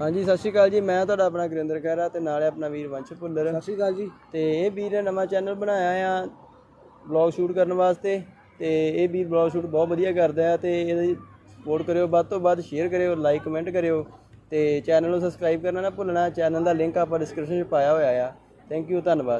ਹਾਂਜੀ ਸਤਿ ਸ਼੍ਰੀ ਅਕਾਲ ਜੀ। ਮੈਂ ਤੁਹਾਡਾ ਆਪਣਾ ਗੁਰਿੰਦਰ ਖਹਿਰਾ ਤੇ ਨਾਲੇ ਆਪਣਾ ਵੀਰ ਵੰਸ਼ ਭੁੱਲਰ। ਸਤਿ ਸ਼੍ਰੀ ਅਕਾਲ ਜੀ। ਤੇ ਇਹ ਵੀਰ ਨੇ ਨਵਾਂ ਚੈਨਲ ਬਣਾਇਆ ਆ ਵਲੌਗ ਸ਼ੂਟ ਕਰਨ ਵਾਸਤੇ ਤੇ ਇਹ ਵੀਰ ਵਲੌਗ ਸ਼ੂਟ ਬਹੁਤ ਵਧੀਆ ਕਰਦਾ ਹੈ ਤੇ ਇਹਦੀ ਸਪੋਰਟ ਕਰਿਓ ਵੱਧ ਤੋਂ ਵੱਧ ਸ਼ੇਅਰ ਕਰਿਓ ਲਾਈਕ ਕਮੈਂਟ ਕਰਿਓ ਤੇ ਚੈਨਲ ਨੂੰ ਸਬਸਕ੍ਰਾਈਬ ਕਰਨਾ ਨਾ ਭੁੱਲਣਾ। ਚੈਨਲ ਦਾ ਲਿੰਕ ਆਪਾਂ ਡਿਸਕ੍ਰਿਪਸ਼ਨ 'ਚ ਪਾਇਆ ਹੋਇਆ ਆ। ਥੈਂਕ ਯੂ ਧੰਨਵਾਦ।